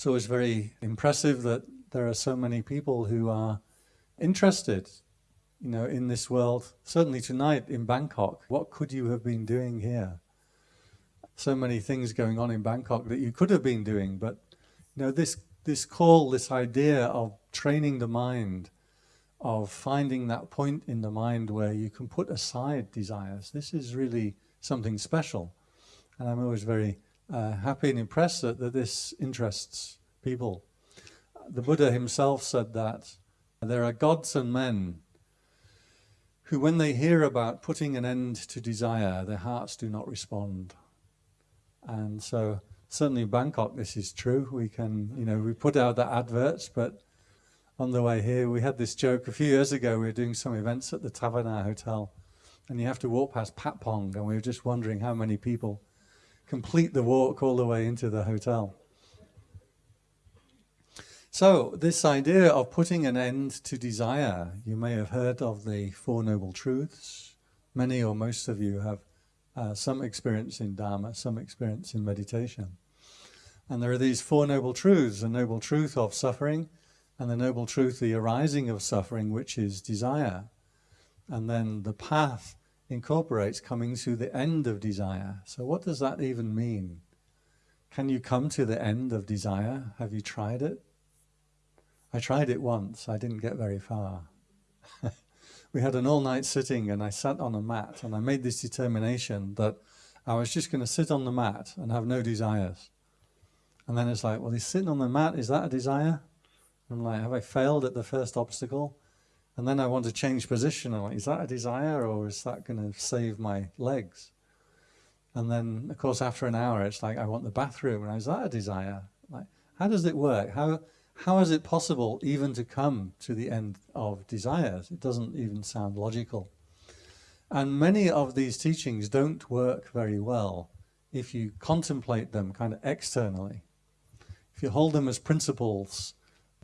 It's always very impressive that there are so many people who are interested, you know, in this world. Certainly tonight in Bangkok, what could you have been doing here? So many things going on in Bangkok that you could have been doing, but you know, this this call, this idea of training the mind, of finding that point in the mind where you can put aside desires. This is really something special. And I'm always very uh, happy and impressed that, that this interests people. The Buddha himself said that there are gods and men who, when they hear about putting an end to desire, their hearts do not respond. And so, certainly in Bangkok, this is true. We can, you know, we put out the adverts, but on the way here, we had this joke a few years ago. We were doing some events at the Tawana Hotel, and you have to walk past Patpong, and we were just wondering how many people complete the walk all the way into the hotel. So this idea of putting an end to desire, you may have heard of the Four Noble Truths. Many or most of you have uh, some experience in Dharma, some experience in meditation. And there are these Four Noble Truths, the Noble Truth of suffering, and the Noble Truth, the arising of suffering, which is desire. And then the path incorporates coming to the end of desire. So what does that even mean? Can you come to the end of desire? Have you tried it? I tried it once, I didn't get very far. we had an all-night sitting and I sat on a mat and I made this determination that I was just going to sit on the mat and have no desires. And then it's like, well, he's sitting on the mat, is that a desire? I'm like, have I failed at the first obstacle? And then I want to change position. I'm like, is that a desire or is that going to save my legs? And then, of course, after an hour, it's like, I want the bathroom. And is that a desire? Like, how does it work? How, how is it possible even to come to the end of desires? It doesn't even sound logical. And many of these teachings don't work very well if you contemplate them kind of externally. If you hold them as principles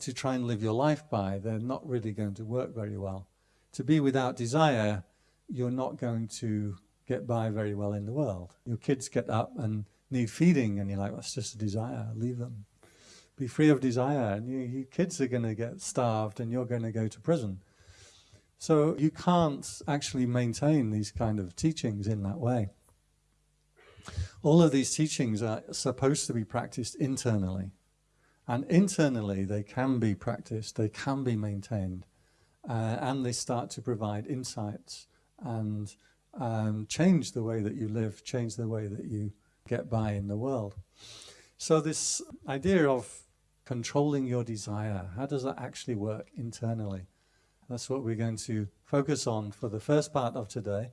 to try and live your life by, they're not really going to work very well. To be without desire, you're not going to get by very well in the world. Your kids get up and need feeding and you're like, that's just a desire, leave them. Be free of desire and you, your kids are going to get starved and you're going to go to prison. So you can't actually maintain these kind of teachings in that way. All of these teachings are supposed to be practiced internally. And internally, they can be practiced, they can be maintained, uh, and they start to provide insights and um, change the way that you live, change the way that you get by in the world. So this idea of controlling your desire, how does that actually work internally? That's what we're going to focus on for the first part of today.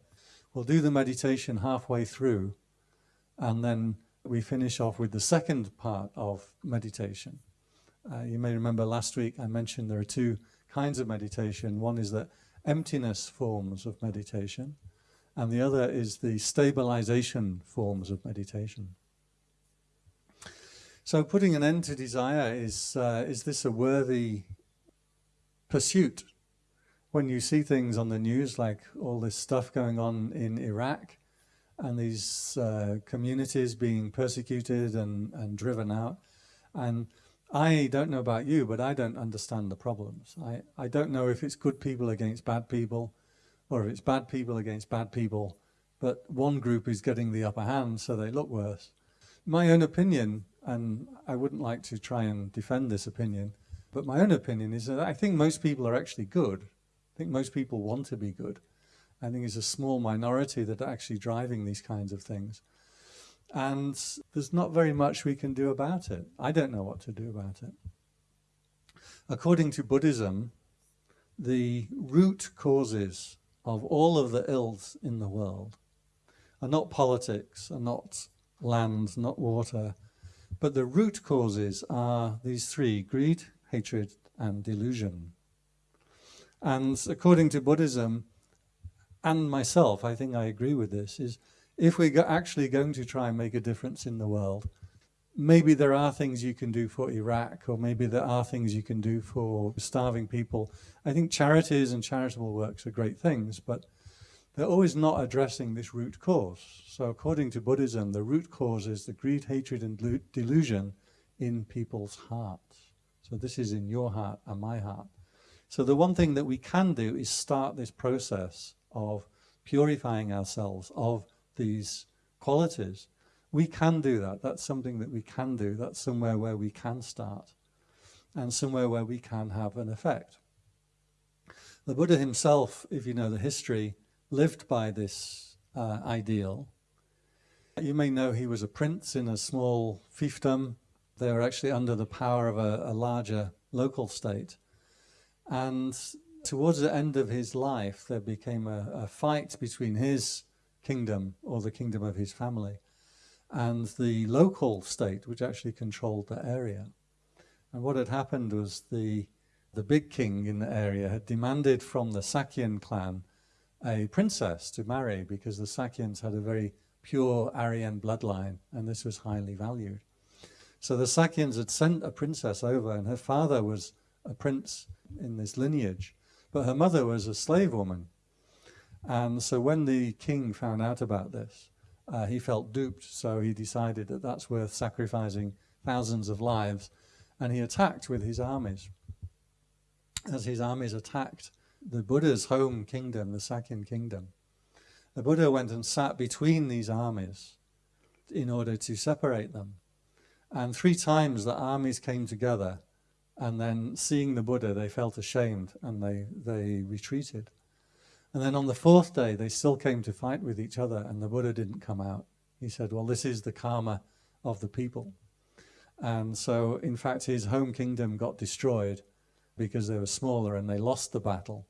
We'll do the meditation halfway through, and then we finish off with the second part of meditation. Uh, you may remember last week I mentioned there are two kinds of meditation. One is the emptiness forms of meditation, and the other is the stabilization forms of meditation. So putting an end to desire, is, uh, is this a worthy pursuit? When you see things on the news like all this stuff going on in Iraq, and these uh, communities being persecuted and, and driven out. And I don't know about you, but I don't understand the problems. I, I don't know if it's good people against bad people or if it's bad people against bad people, but one group is getting the upper hand, so they look worse. My own opinion, and I wouldn't like to try and defend this opinion, but my own opinion is that I think most people are actually good. I think most people want to be good. I think it's a small minority that are actually driving these kinds of things. And there's not very much we can do about it. I don't know what to do about it. According to Buddhism, the root causes of all of the ills in the world are not politics, are not land, not water, but the root causes are these three, greed, hatred, and delusion. And according to Buddhism, and myself, I think I agree with this, is if we're actually going to try and make a difference in the world, maybe there are things you can do for Iraq, or maybe there are things you can do for starving people. I think charities and charitable works are great things, but they're always not addressing this root cause. So according to Buddhism, the root cause is the greed, hatred, and delusion in people's hearts. So this is in your heart and my heart. So the one thing that we can do is start this process of purifying ourselves of these qualities. We can do that. That's something that we can do. That's somewhere where we can start and somewhere where we can have an effect. The Buddha himself, if you know the history, lived by this uh, ideal. You may know he was a prince in a small fiefdom. They were actually under the power of a, a larger local state. And towards the end of his life, there became a, a fight between his kingdom, or the kingdom of his family, and the local state, which actually controlled the area. And what had happened was the, the big king in the area had demanded from the Sakyan clan a princess to marry because the Sakyans had a very pure Aryan bloodline and this was highly valued. So the Sakyans had sent a princess over and her father was a prince in this lineage, but her mother was a slave woman. And so when the king found out about this, uh, he felt duped, so he decided that that's worth sacrificing thousands of lives and he attacked with his armies. As his armies attacked the Buddha's home kingdom, the Sakyan kingdom, the Buddha went and sat between these armies in order to separate them. And three times the armies came together and then seeing the Buddha, they felt ashamed and they, they retreated. And then on the fourth day, they still came to fight with each other and the Buddha didn't come out. He said, well, this is the karma of the people. And so, in fact, his home kingdom got destroyed because they were smaller and they lost the battle.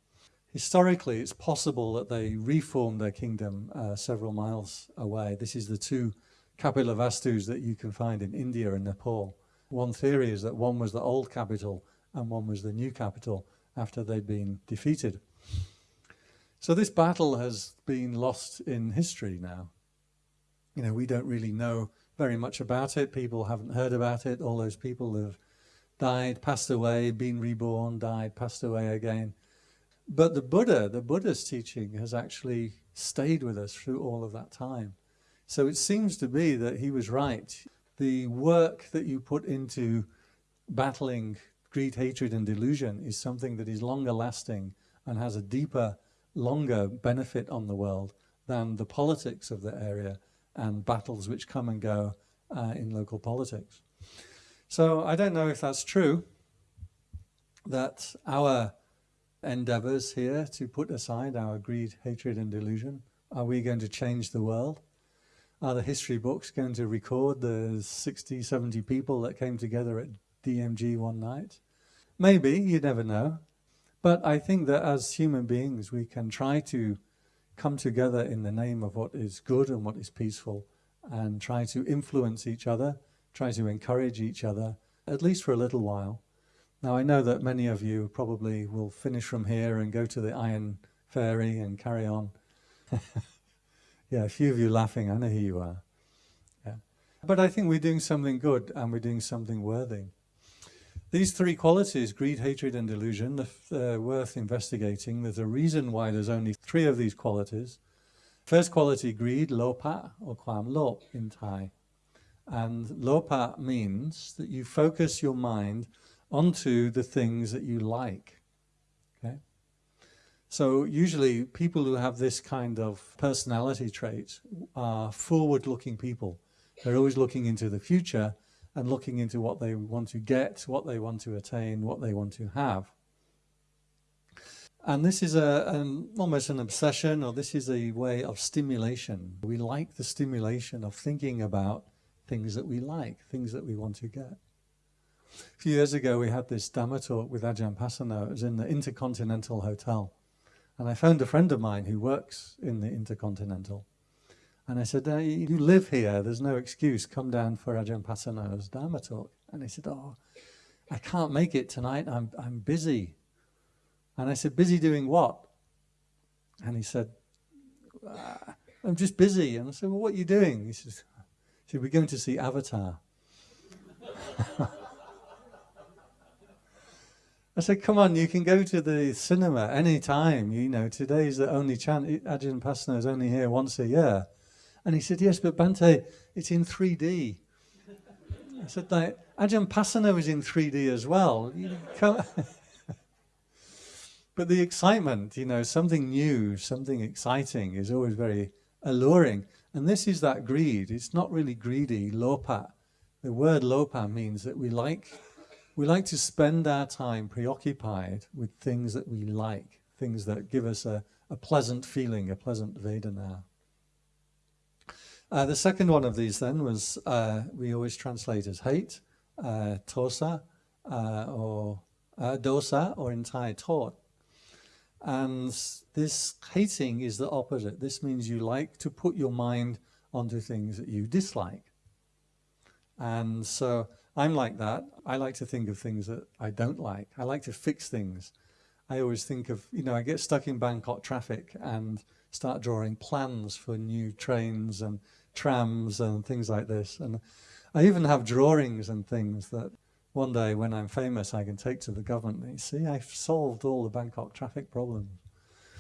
Historically, it's possible that they reformed their kingdom uh, several miles away. This is the two Kapilavastu that you can find in India and Nepal. One theory is that one was the old capital and one was the new capital after they'd been defeated. So this battle has been lost in history now. You know, we don't really know very much about it. People haven't heard about it. All those people have died, passed away, been reborn, died, passed away again. But the Buddha, the Buddha's teaching has actually stayed with us through all of that time. So it seems to be that he was right. The work that you put into battling greed, hatred and delusion is something that is longer lasting and has a deeper, longer benefit on the world than the politics of the area and battles which come and go uh, in local politics. So I don't know if that's true, that our endeavors here to put aside our greed, hatred and delusion, are we going to change the world? Are the history books going to record the 60, 70 people that came together at DMG one night? Maybe, you never know. But I think that as human beings, we can try to come together in the name of what is good and what is peaceful and try to influence each other, try to encourage each other, at least for a little while. Now I know that many of you probably will finish from here and go to the Iron Fairy and carry on. yeah, a few of you laughing, I know who you are. Yeah. But I think we're doing something good and we're doing something worthy. These three qualities, greed, hatred and delusion, they're uh, worth investigating. There's a reason why there's only three of these qualities. First quality, greed, lopa, or kwam lop in Thai. And lopa means that you focus your mind onto the things that you like. So usually people who have this kind of personality trait are forward-looking people. They're always looking into the future and looking into what they want to get, what they want to attain, what they want to have. And this is a, an, almost an obsession, or this is a way of stimulation. We like the stimulation of thinking about things that we like, things that we want to get. A few years ago, we had this Dhamma talk with Ajahn Pasanno. It was in the Intercontinental Hotel. And I phoned a friend of mine who works in the Intercontinental. And I said, you live here, there's no excuse, come down for Ajahn Pasanno's Dharma talk. And he said, oh, I can't make it tonight, I'm, I'm busy. And I said, busy doing what? And he said, ah, I'm just busy. And I said, well, what are you doing? He said, he we're going to see Avatar. I said, come on, you can go to the cinema any time. You know, today's the only chance. Ajahn Pasanno is only here once a year. And he said, yes, but Bhante, it's in 3D. I said, like, Ajahn Pasanno is in 3D as well. but the excitement, you know, something new, something exciting is always very alluring. And this is that greed. It's not really greedy, lopa. The word lopa means that we like, we like to spend our time preoccupied with things that we like, things that give us a, a pleasant feeling, a pleasant Vedana. Uh, the second one of these then was, uh, we always translate as hate, uh, tosa, uh, or uh, dosa, or entire tort. And this hating is the opposite. This means you like to put your mind onto things that you dislike. And so I'm like that. I like to think of things that I don't like. I like to fix things. I always think of, you know, I get stuck in Bangkok traffic and start drawing plans for new trains and trams and things like this. And I even have drawings and things that one day when I'm famous I can take to the government. You see, I've solved all the Bangkok traffic problems.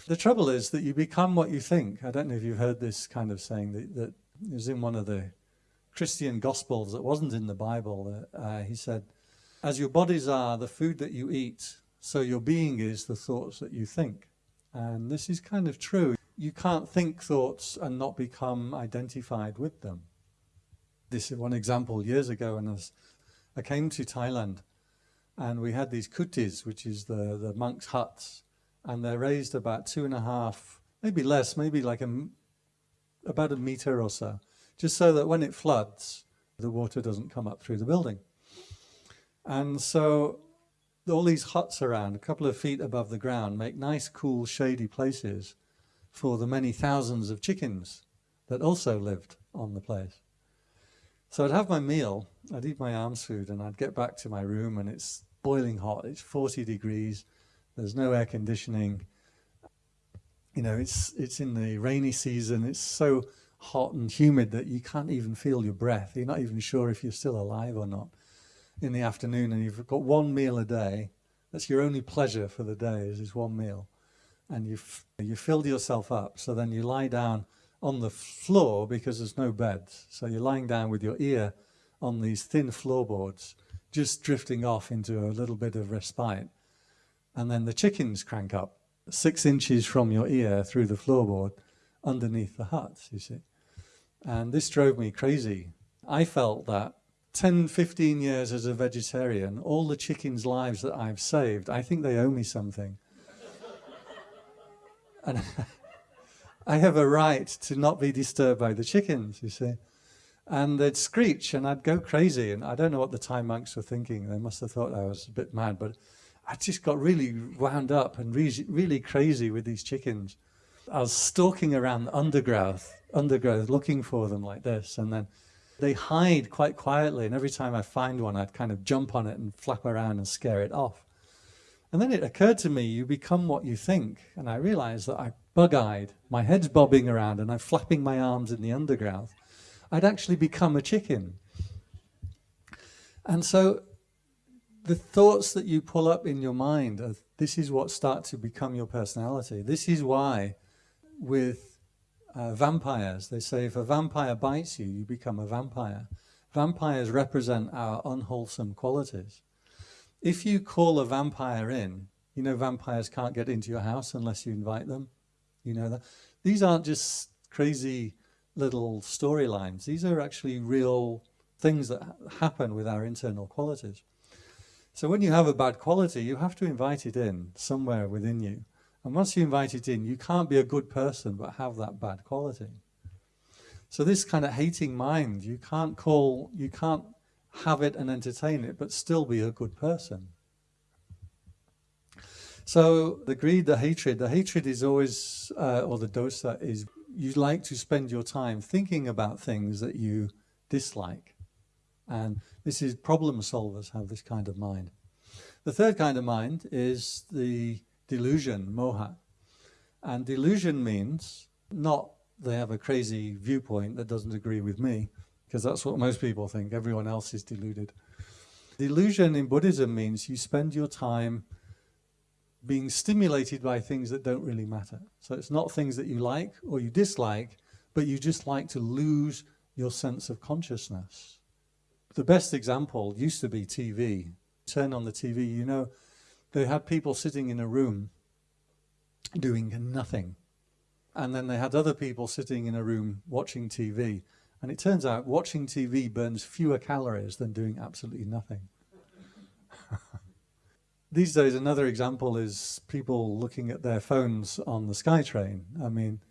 The trouble is that you become what you think. I don't know if you've heard this kind of saying that, that is in one of the Christian Gospels that wasn't in the Bible. Uh, he said, as your bodies are the food that you eat, so your being is the thoughts that you think. And this is kind of true you can't think thoughts and not become identified with them. This is one example years ago when I, was, I came to Thailand and we had these kutis, which is the, the monks' huts, and they're raised about two and a half, maybe less, maybe like a, about a meter or so, just so that when it floods, the water doesn't come up through the building. And so all these huts around, a couple of feet above the ground, make nice, cool, shady places for the many thousands of chickens that also lived on the place. So I'd have my meal, I'd eat my alms food and I'd get back to my room and it's boiling hot, it's 40 degrees, there's no air conditioning, you know, it's, it's in the rainy season, it's so hot and humid that you can't even feel your breath, you're not even sure if you're still alive or not in the afternoon and you've got one meal a day, that's your only pleasure for the day is this one meal and you've, you filled yourself up. So then you lie down on the floor because there's no beds. So you're lying down with your ear on these thin floorboards, just drifting off into a little bit of respite. And then the chickens crank up six inches from your ear through the floorboard underneath the hut, you see. And this drove me crazy. I felt that 10, 15 years as a vegetarian, all the chickens' lives that I've saved, I think they owe me something. And I have a right to not be disturbed by the chickens, you see. And they'd screech and I'd go crazy. And I don't know what the Thai monks were thinking. They must have thought I was a bit mad, but I just got really wound up and really, really crazy with these chickens. I was stalking around the undergrowth, undergrowth, looking for them like this. And then they hide quite quietly. And every time I find one, I'd kind of jump on it and flap around and scare it off. And then it occurred to me, you become what you think. And I realized that I bug-eyed, my head's bobbing around and I'm flapping my arms in the undergrowth. I'd actually become a chicken. And so the thoughts that you pull up in your mind, are, this is what start to become your personality. This is why with uh, vampires, they say if a vampire bites you, you become a vampire. Vampires represent our unwholesome qualities. If you call a vampire in, you know vampires can't get into your house unless you invite them. You know that. These aren't just crazy little storylines. These are actually real things that happen with our internal qualities. So when you have a bad quality, you have to invite it in somewhere within you. And once you invite it in, you can't be a good person but have that bad quality. So this kind of hating mind, you can't call, you can't have it and entertain it, but still be a good person. So the greed, the hatred, the hatred is always, uh, or the dosa is, you like to spend your time thinking about things that you dislike. And this is problem solvers have this kind of mind. The third kind of mind is the delusion, moha. And delusion means not they have a crazy viewpoint that doesn't agree with me, because that's what most people think. Everyone else is deluded. Delusion in Buddhism means you spend your time being stimulated by things that don't really matter. So it's not things that you like or you dislike, but you just like to lose your sense of consciousness. The best example used to be TV. Turn on the TV, you know, they had people sitting in a room doing nothing. And then they had other people sitting in a room watching TV. And it turns out watching TV burns fewer calories than doing absolutely nothing. These days, another example is people looking at their phones on the SkyTrain. I mean,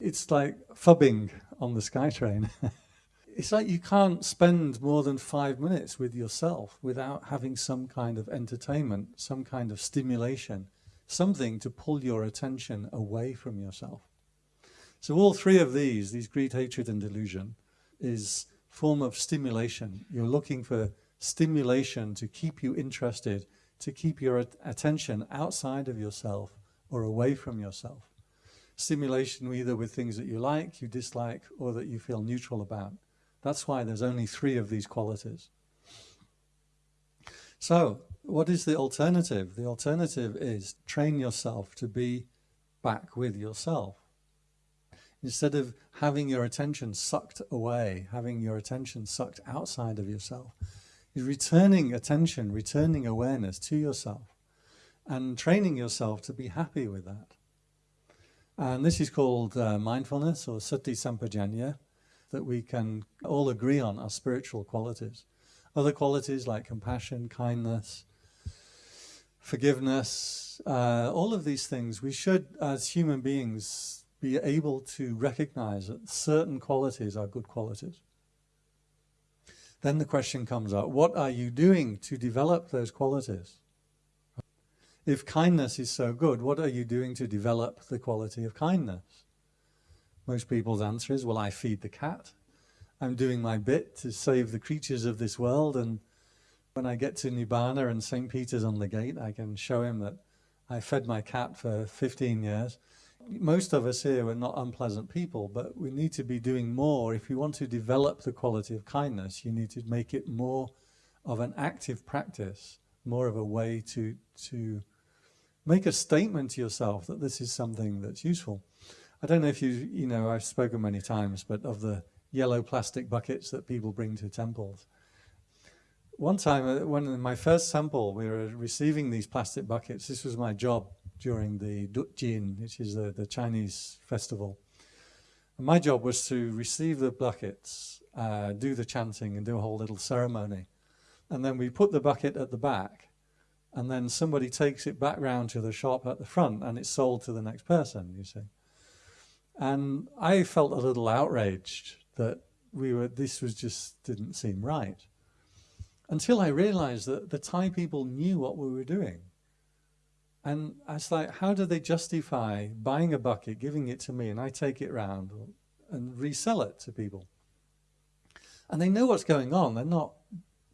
it's like phubbing on the SkyTrain. it's like you can't spend more than five minutes with yourself without having some kind of entertainment, some kind of stimulation, something to pull your attention away from yourself. So all three of these, these greed, hatred and delusion, is form of stimulation. You're looking for stimulation to keep you interested to keep your attention outside of yourself or away from yourself. Stimulation either with things that you like, you dislike, or that you feel neutral about. That's why there's only three of these qualities. So, what is the alternative? The alternative is train yourself to be back with yourself. Instead of having your attention sucked away, having your attention sucked outside of yourself, is returning attention, returning awareness to yourself and training yourself to be happy with that. And this is called uh, mindfulness or sati sampajanya that we can all agree on are spiritual qualities. Other qualities like compassion, kindness, forgiveness, uh, all of these things we should as human beings be able to recognize that certain qualities are good qualities. Then the question comes up, what are you doing to develop those qualities? If kindness is so good, what are you doing to develop the quality of kindness? Most people's answer is, well, I feed the cat. I'm doing my bit to save the creatures of this world. And when I get to Nibbana and St. Peter's on the gate, I can show him that I fed my cat for 15 years most of us here are not unpleasant people, but we need to be doing more. If you want to develop the quality of kindness, you need to make it more of an active practice, more of a way to, to make a statement to yourself that this is something that's useful. I don't know if you, you know, I've spoken many times, but of the yellow plastic buckets that people bring to temples. One time, uh, when in my first temple, we were receiving these plastic buckets. This was my job during the Dutjin, which is the, the Chinese festival. And my job was to receive the buckets, uh, do the chanting and do a whole little ceremony. And then we put the bucket at the back and then somebody takes it back round to the shop at the front and it's sold to the next person, you see. And I felt a little outraged that we were, this was just didn't seem right. Until I realized that the Thai people knew what we were doing. And I was like, how do they justify buying a bucket, giving it to me, and I take it round and resell it to people? And they know what's going on. They're not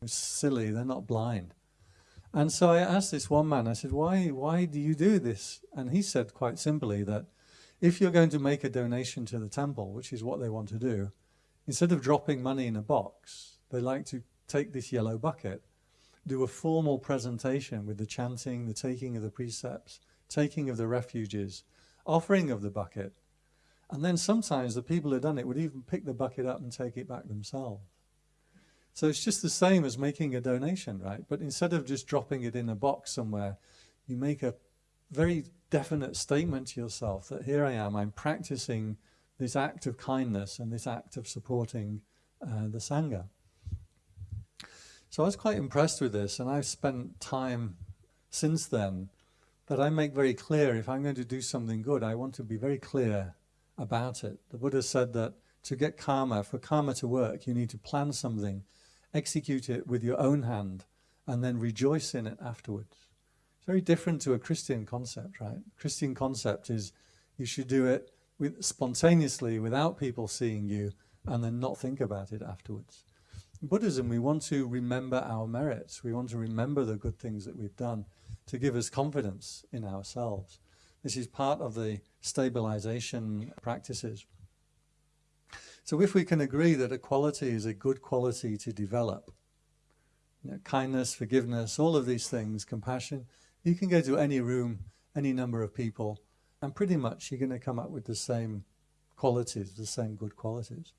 silly. They're not blind. And so I asked this one man, I said, why, why do you do this? And he said quite simply that if you're going to make a donation to the temple, which is what they want to do, instead of dropping money in a box, they like to take this yellow bucket do a formal presentation with the chanting, the taking of the precepts, taking of the refuges, offering of the bucket. And then sometimes the people who done it would even pick the bucket up and take it back themselves. So it's just the same as making a donation, right? But instead of just dropping it in a box somewhere, you make a very definite statement to yourself that here I am, I'm practicing this act of kindness and this act of supporting uh, the Sangha. So I was quite impressed with this, and I've spent time since then that I make very clear if I'm going to do something good, I want to be very clear about it. The Buddha said that to get karma, for karma to work, you need to plan something, execute it with your own hand, and then rejoice in it afterwards. It's very different to a Christian concept, right? Christian concept is you should do it with, spontaneously without people seeing you and then not think about it afterwards. Buddhism, we want to remember our merits. We want to remember the good things that we've done to give us confidence in ourselves. This is part of the stabilization practices. So if we can agree that a quality is a good quality to develop, you know, kindness, forgiveness, all of these things, compassion, you can go to any room, any number of people, and pretty much you're going to come up with the same qualities, the same good qualities.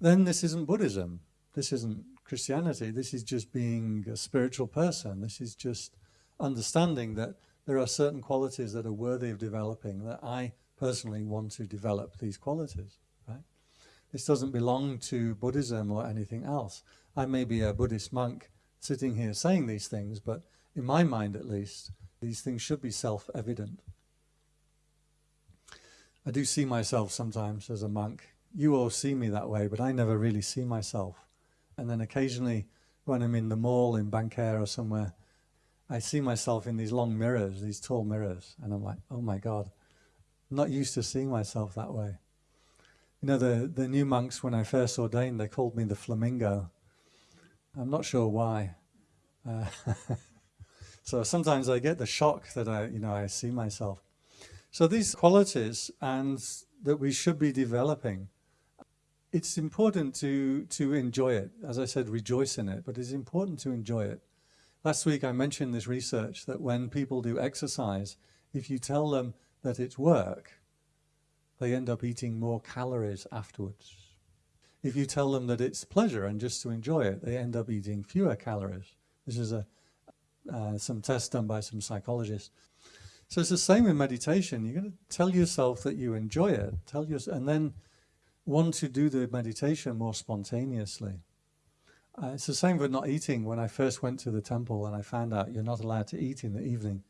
Then this isn't Buddhism. This isn't Christianity. This is just being a spiritual person. This is just understanding that there are certain qualities that are worthy of developing that I personally want to develop these qualities, right? This doesn't belong to Buddhism or anything else. I may be a Buddhist monk sitting here saying these things, but in my mind at least, these things should be self-evident. I do see myself sometimes as a monk. You all see me that way, but I never really see myself. And then occasionally when I'm in the mall in Bangkae or somewhere, I see myself in these long mirrors, these tall mirrors, and I'm like, oh my God, I'm not used to seeing myself that way. You know, the, the new monks, when I first ordained, they called me the flamingo. I'm not sure why. Uh, so sometimes I get the shock that I, you know, I see myself. So these qualities and that we should be developing, it's important to, to enjoy it. As I said, rejoice in it, but it's important to enjoy it. Last week I mentioned this research that when people do exercise, if you tell them that it's work, they end up eating more calories afterwards. If you tell them that it's pleasure and just to enjoy it, they end up eating fewer calories. This is a, uh, some tests done by some psychologists. So it's the same in meditation. You're going to tell yourself that you enjoy it, tell yourself, and then want to do the meditation more spontaneously. Uh, it's the same with not eating. When I first went to the temple and I found out you're not allowed to eat in the evening,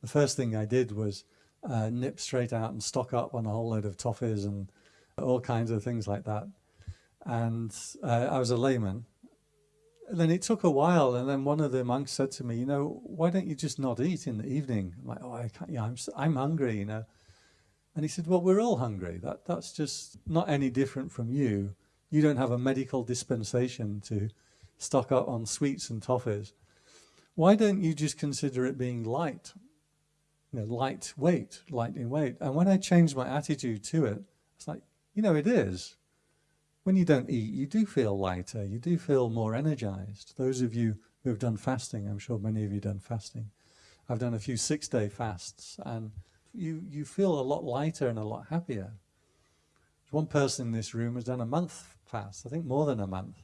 the first thing I did was uh, nip straight out and stock up on a whole load of toffees and all kinds of things like that. And uh, I was a layman. Then it took a while, and then one of the monks said to me, "You know, why don't you just not eat in the evening?" I'm like, "Oh, I can't. Yeah, I'm I'm hungry, you know." And he said, "Well, we're all hungry. That that's just not any different from you. You don't have a medical dispensation to stock up on sweets and toffees. Why don't you just consider it being light you know, lightweight, light in weight. And when I changed my attitude to it, it's like, you know, it is. When you don't eat, you do feel lighter, you do feel more energized. Those of you who have done fasting, I'm sure many of you done fasting. I've done a few six-day fasts, and you, you feel a lot lighter and a lot happier. One person in this room has done a month fast, I think more than a month.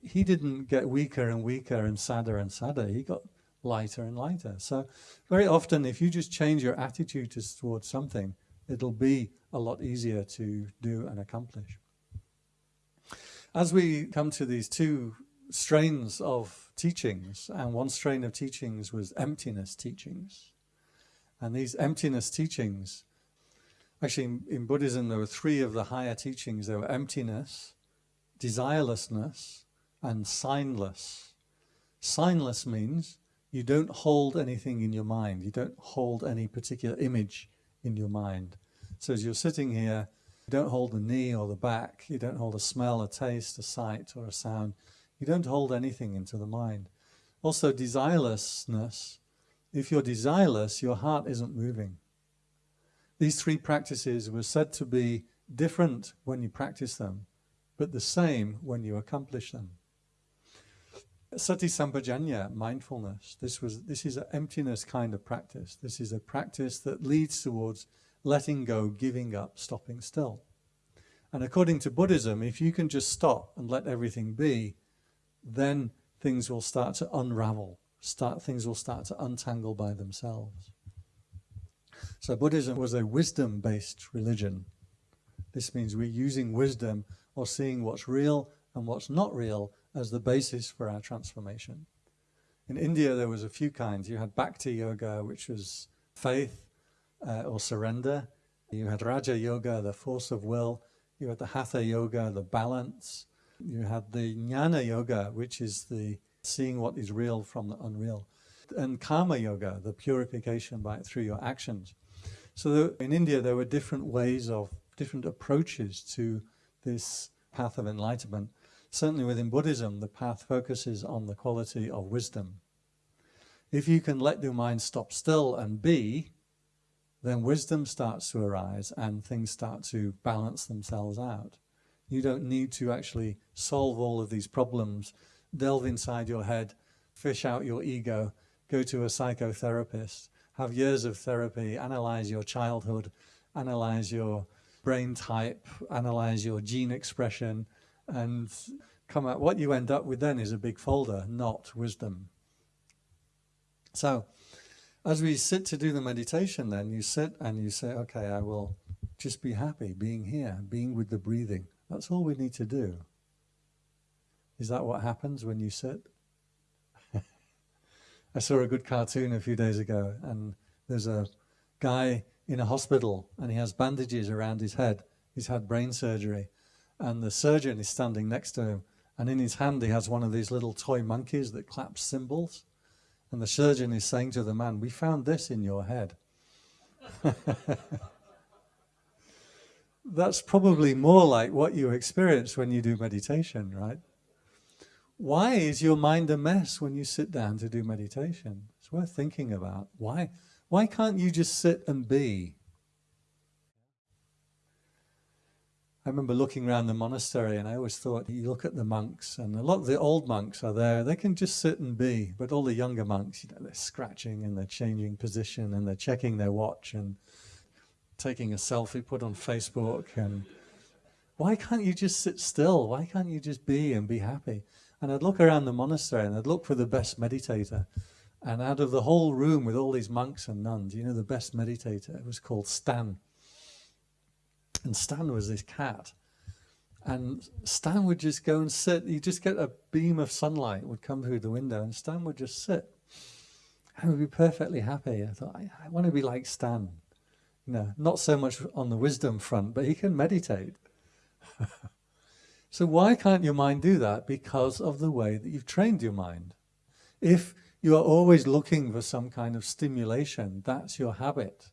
He didn't get weaker and weaker and sadder and sadder. He got lighter and lighter. So very often, if you just change your attitude towards something, it'll be a lot easier to do and accomplish. As we come to these two strains of teachings, and one strain of teachings was emptiness teachings. And these emptiness teachings, actually in, in Buddhism there were three of the higher teachings. There were emptiness, desirelessness, and signless. Signless means you don't hold anything in your mind. You don't hold any particular image in your mind. So as you're sitting here, you don't hold the knee or the back. You don't hold a smell, a taste, a sight or a sound. You don't hold anything into the mind. Also desirelessness. If you're desireless, your heart isn't moving. These three practices were said to be different when you practice them, but the same when you accomplish them. Sati Sampajanya, mindfulness, this, was, this is an emptiness kind of practice. This is a practice that leads towards letting go, giving up, stopping still. And according to Buddhism, if you can just stop and let everything be, then things will start to unravel, start, things will start to untangle by themselves. So Buddhism was a wisdom-based religion. This means we're using wisdom or seeing what's real and what's not real as the basis for our transformation. In India, there was a few kinds. You had Bhakti Yoga, which was faith uh, or surrender. You had Raja Yoga, the force of will. You had the Hatha Yoga, the balance. You had the Jnana Yoga, which is the seeing what is real from the unreal. And Karma Yoga, the purification by through your actions. So in India, there were different ways of, different approaches to this path of enlightenment. Certainly within Buddhism, the path focuses on the quality of wisdom. If you can let your mind stop still and be, then wisdom starts to arise and things start to balance themselves out. You don't need to actually solve all of these problems, delve inside your head, fish out your ego, go to a psychotherapist, have years of therapy, analyze your childhood, analyze your brain type, analyze your gene expression, and come out, what you end up with then is a big folder, not wisdom. So, as we sit to do the meditation, then you sit and you say, okay, I will just be happy being here, being with the breathing. That's all we need to do. Is that what happens when you sit? I saw a good cartoon a few days ago, and there's a guy in a hospital, and he has bandages around his head. He's had brain surgery, and the surgeon is standing next to him, and in his hand he has one of these little toy monkeys that claps cymbals. And the surgeon is saying to the man, we found this in your head. That's probably more like what you experience when you do meditation, right? Why is your mind a mess when you sit down to do meditation? It's worth thinking about. Why, why can't you just sit and be? I remember looking around the monastery and I always thought, you look at the monks and a lot of the old monks are there, they can just sit and be, but all the younger monks, you know, they're scratching and they're changing position and they're checking their watch and taking a selfie put on Facebook and why can't you just sit still? Why can't you just be and be happy? And I'd look around the monastery and I'd look for the best meditator. And out of the whole room with all these monks and nuns, you know, the best meditator was called Stan. And Stan was this cat. And Stan would just go and sit. You just get a beam of sunlight would come through the window and Stan would just sit. And would be perfectly happy. I thought, I, I want to be like Stan. You know, not so much on the wisdom front, but he can meditate. so why can't your mind do that? Because of the way that you've trained your mind. If you are always looking for some kind of stimulation, that's your habit.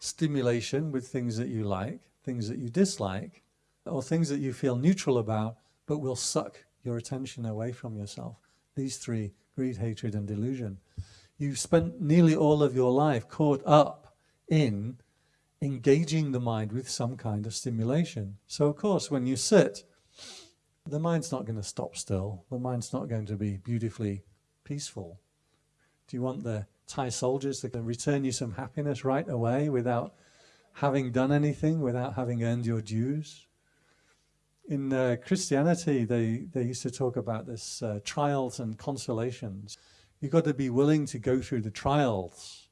Stimulation with things that you like, things that you dislike, or things that you feel neutral about, but will suck your attention away from yourself. These three, greed, hatred, and delusion. You've spent nearly all of your life caught up in engaging the mind with some kind of stimulation. So of course, when you sit, the mind's not going to stop still. The mind's not going to be beautifully peaceful. Do you want the Thai soldiers to return you some happiness right away without having done anything, without having earned your dues. In uh, Christianity, they, they used to talk about this uh, trials and consolations. You've got to be willing to go through the trials,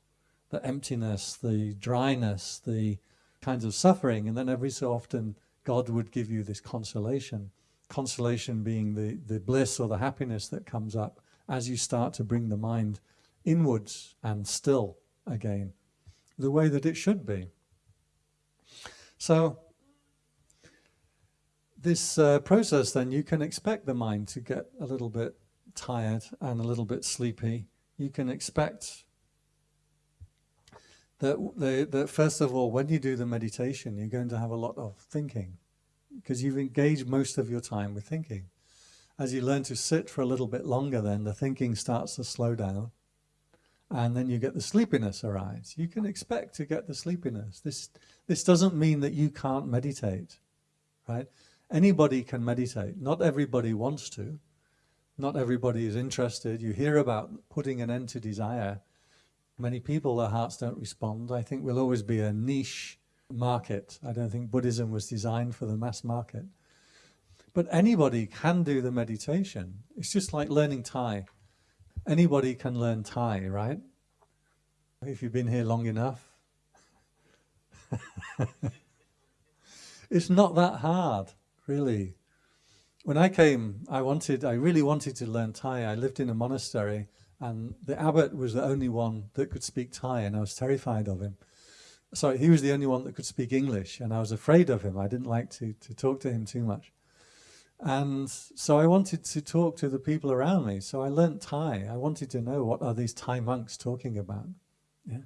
the emptiness, the dryness, the kinds of suffering, and then every so often God would give you this consolation. Consolation being the, the bliss or the happiness that comes up as you start to bring the mind inwards and still again, the way that it should be. So this uh, process then, you can expect the mind to get a little bit tired and a little bit sleepy. You can expect that, the, that first of all, when you do the meditation, you're going to have a lot of thinking because you've engaged most of your time with thinking. As you learn to sit for a little bit longer then, the thinking starts to slow down and then you get the sleepiness arise. You can expect to get the sleepiness. This, this doesn't mean that you can't meditate, right? Anybody can meditate. Not everybody wants to. Not everybody is interested. You hear about putting an end to desire. Many people, their hearts don't respond. I think will always be a niche market. I don't think Buddhism was designed for the mass market. But anybody can do the meditation. It's just like learning Thai. Anybody can learn Thai, right? If you've been here long enough. it's not that hard, really. When I came, I wanted, I really wanted to learn Thai. I lived in a monastery and the abbot was the only one that could speak Thai and I was terrified of him. Sorry, he was the only one that could speak English and I was afraid of him. I didn't like to, to talk to him too much. And so I wanted to talk to the people around me. So I learnt Thai. I wanted to know what are these Thai monks talking about. Yeah.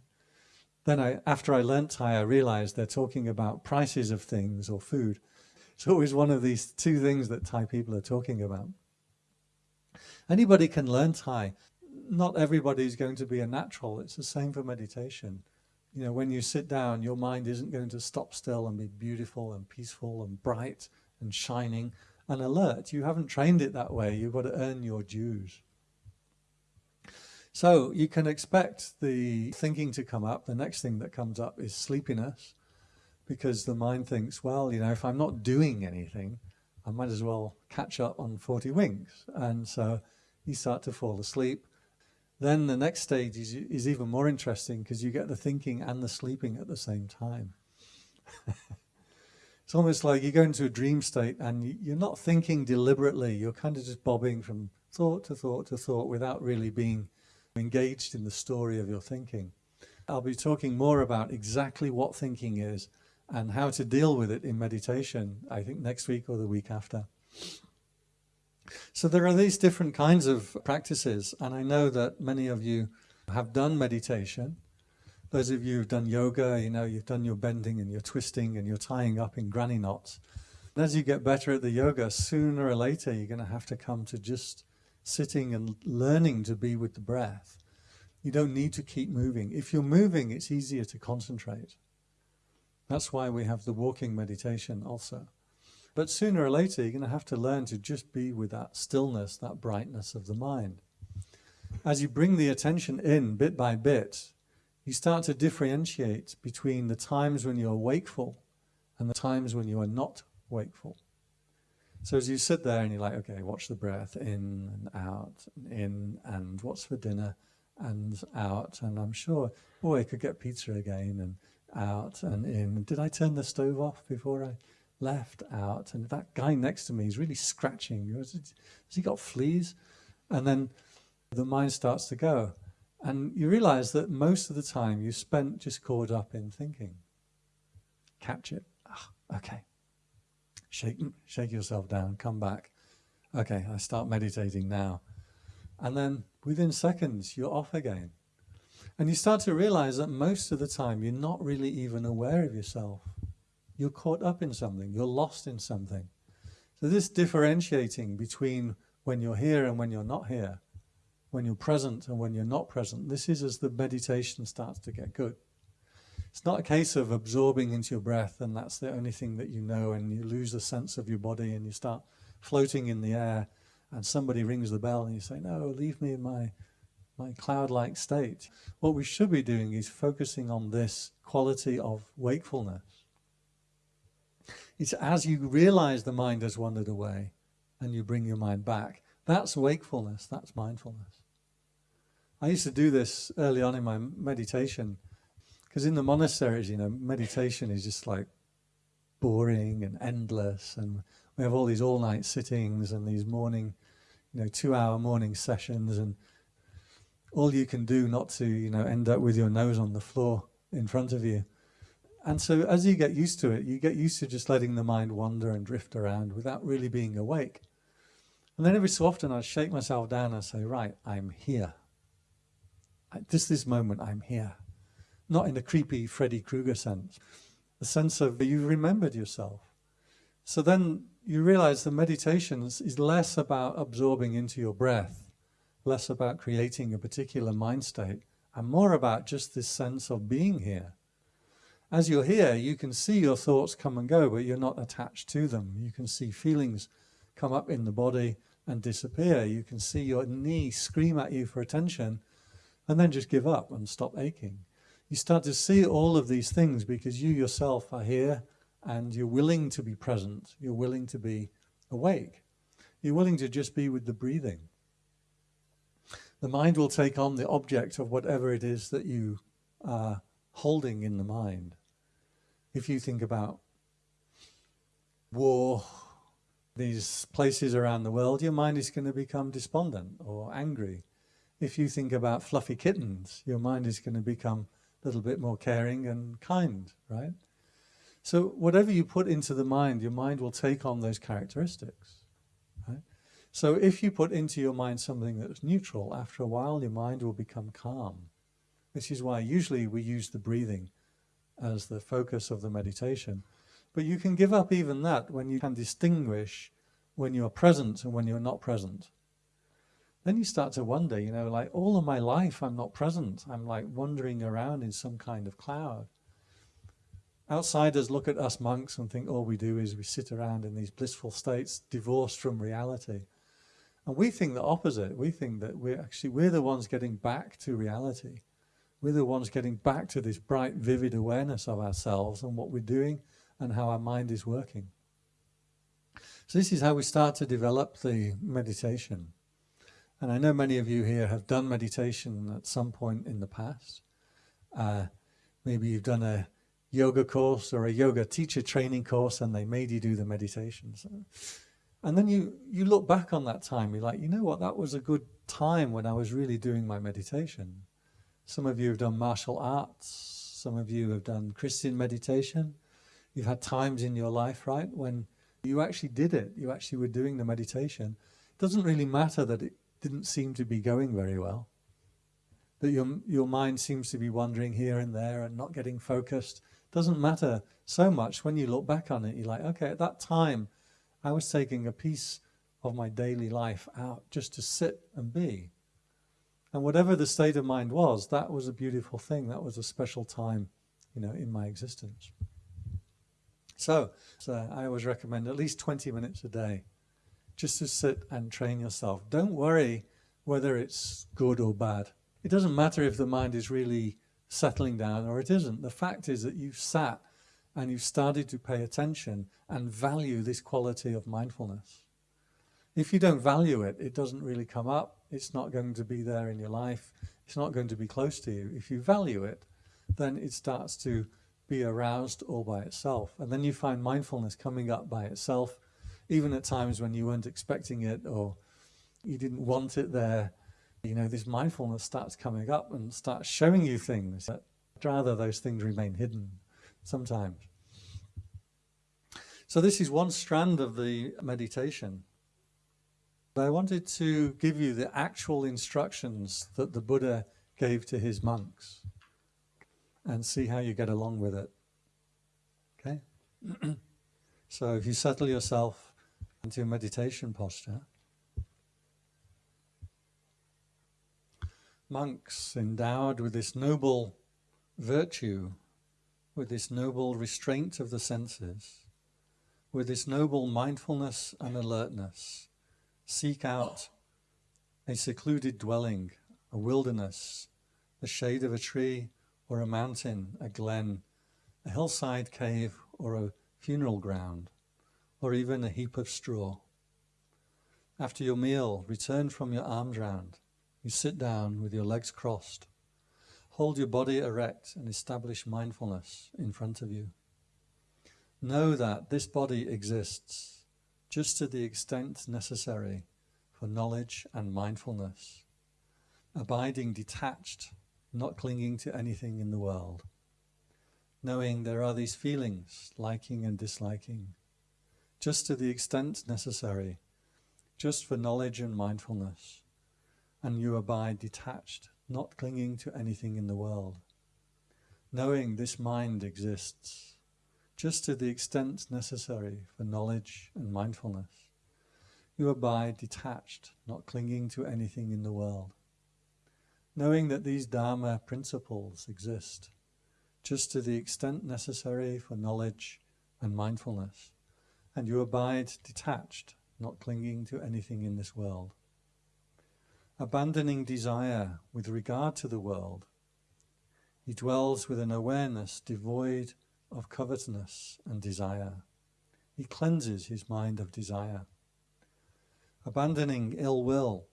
Then I, after I learnt Thai, I realized they're talking about prices of things or food. It's always one of these two things that Thai people are talking about. Anybody can learn Thai. Not everybody is going to be a natural. It's the same for meditation. You know, when you sit down, your mind isn't going to stop still and be beautiful and peaceful and bright and shining and alert. You haven't trained it that way. You've got to earn your dues. So you can expect the thinking to come up. The next thing that comes up is sleepiness because the mind thinks, well, you know, if I'm not doing anything, I might as well catch up on 40 winks. And so you start to fall asleep. Then the next stage is, is even more interesting because you get the thinking and the sleeping at the same time. it's almost like you go into a dream state and you're not thinking deliberately, you're kind of just bobbing from thought to thought to thought without really being engaged in the story of your thinking. I'll be talking more about exactly what thinking is and how to deal with it in meditation, I think next week or the week after. So there are these different kinds of practices, and I know that many of you have done meditation. Those of you who've done yoga, you know, you've done your bending and your twisting and your tying up in granny knots. And as you get better at the yoga, sooner or later you're going to have to come to just sitting and learning to be with the breath. You don't need to keep moving. If you're moving, it's easier to concentrate. That's why we have the walking meditation also. But sooner or later, you're going to have to learn to just be with that stillness, that brightness of the mind. As you bring the attention in bit by bit, you start to differentiate between the times when you're wakeful and the times when you are not wakeful. So as you sit there and you're like, okay, watch the breath in and out, and in and what's for dinner, and out, and I'm sure, oh, I could get pizza again, and out and in. Did I turn the stove off before I left? Out. And that guy next to me is really scratching. Has he got fleas? And then the mind starts to go. And you realize that most of the time you spent just caught up in thinking. Catch it. Ah, okay. Shake, shake yourself down. Come back. Okay, I start meditating now. And then within seconds, you're off again. And you start to realize that most of the time you're not really even aware of yourself. You're caught up in something, you're lost in something. So this differentiating between when you're here and when you're not here, when you're present and when you're not present, this is as the meditation starts to get good. It's not a case of absorbing into your breath and that's the only thing that you know and you lose the sense of your body and you start floating in the air and somebody rings the bell and you say, no, leave me in my my cloud-like state. What we should be doing is focusing on this quality of wakefulness. It's as you realize the mind has wandered away and you bring your mind back. That's wakefulness, that's mindfulness. I used to do this early on in my meditation because in the monasteries, you know, meditation is just like boring and endless and we have all these all-night sittings and these morning, you know, two-hour morning sessions and all you can do not to, you know, end up with your nose on the floor in front of you. And so as you get used to it, you get used to just letting the mind wander and drift around without really being awake. And then every so often I'd shake myself down and say, right, I'm here. Just this moment, I'm here. Not in a creepy Freddy Krueger sense. The sense of you've remembered yourself. So then you realize the meditation is less about absorbing into your breath less about creating a particular mind state and more about just this sense of being here. As you're here, you can see your thoughts come and go, but you're not attached to them. You can see feelings come up in the body and disappear. You can see your knee scream at you for attention and then just give up and stop aching. You start to see all of these things because you yourself are here and you're willing to be present. You're willing to be awake. You're willing to just be with the breathing the mind will take on the object of whatever it is that you are holding in the mind. If you think about war, these places around the world, your mind is going to become despondent or angry. If you think about fluffy kittens, your mind is going to become a little bit more caring and kind, right? So whatever you put into the mind, your mind will take on those characteristics. right? So if you put into your mind something that's neutral, after a while your mind will become calm. This is why usually we use the breathing as the focus of the meditation. But you can give up even that when you can distinguish when you're present and when you're not present. Then you start to wonder, you know, like all of my life I'm not present. I'm like wandering around in some kind of cloud. Outsiders look at us monks and think all we do is we sit around in these blissful states divorced from reality. And we think the opposite. We think that we're actually, we're the ones getting back to reality. We're the ones getting back to this bright, vivid awareness of ourselves and what we're doing and how our mind is working. So this is how we start to develop the meditation. And I know many of you here have done meditation at some point in the past. Uh, maybe you've done a yoga course or a yoga teacher training course and they made you do the meditation. So, and then you, you look back on that time, you're like, you know what, that was a good time when I was really doing my meditation. Some of you have done martial arts, some of you have done Christian meditation. You've had times in your life, right, when you actually did it, you actually were doing the meditation. It doesn't really matter that it didn't seem to be going very well, that your, your mind seems to be wandering here and there and not getting focused. Doesn't matter so much when you look back on it, you're like, okay, at that time, I was taking a piece of my daily life out just to sit and be. And whatever the state of mind was, that was a beautiful thing. That was a special time, you know, in my existence. So, so I always recommend at least 20 minutes a day just to sit and train yourself. Don't worry whether it's good or bad. It doesn't matter if the mind is really settling down or it isn't. The fact is that you've sat and you've started to pay attention and value this quality of mindfulness. If you don't value it, it doesn't really come up. It's not going to be there in your life. It's not going to be close to you. If you value it, then it starts to be aroused all by itself. And then you find mindfulness coming up by itself, even at times when you weren't expecting it or you didn't want it there. You know, this mindfulness starts coming up and starts showing you things that rather those things remain hidden sometimes. So this is one strand of the meditation. I wanted to give you the actual instructions that the Buddha gave to his monks and see how you get along with it. Okay? so if you settle yourself into a meditation posture, monks endowed with this noble virtue with this noble restraint of the senses, with this noble mindfulness and alertness, seek out a secluded dwelling, a wilderness, the shade of a tree or a mountain, a glen, a hillside cave or a funeral ground, or even a heap of straw. After your meal, return from your alms round. You sit down with your legs crossed, Hold your body erect and establish mindfulness in front of you. Know that this body exists just to the extent necessary for knowledge and mindfulness, abiding detached, not clinging to anything in the world, knowing there are these feelings, liking and disliking, just to the extent necessary, just for knowledge and mindfulness, and you abide detached, not clinging to anything in the world, knowing this mind exists just to the extent necessary for knowledge and mindfulness. You abide detached, not clinging to anything in the world, knowing that these Dharma principles exist just to the extent necessary for knowledge and mindfulness, and you abide detached, not clinging to anything in this world abandoning desire with regard to the world. He dwells with an awareness devoid of covetousness and desire. He cleanses his mind of desire. Abandoning ill will,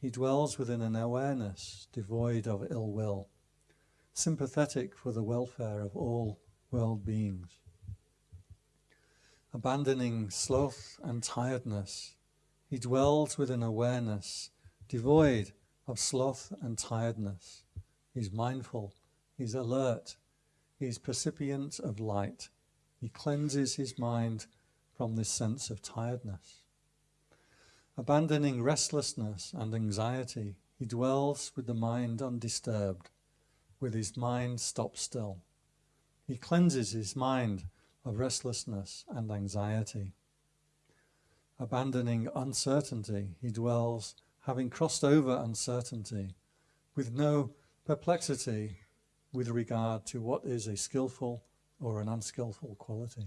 he dwells within an awareness devoid of ill will, sympathetic for the welfare of all world beings. Abandoning sloth and tiredness, he dwells with an awareness devoid of sloth and tiredness. He's mindful, he's alert, he's percipient of light. He cleanses his mind from this sense of tiredness. Abandoning restlessness and anxiety, he dwells with the mind undisturbed, with his mind stopped still. He cleanses his mind of restlessness and anxiety. Abandoning uncertainty, he dwells having crossed over uncertainty, with no perplexity with regard to what is a skillful or an unskillful quality.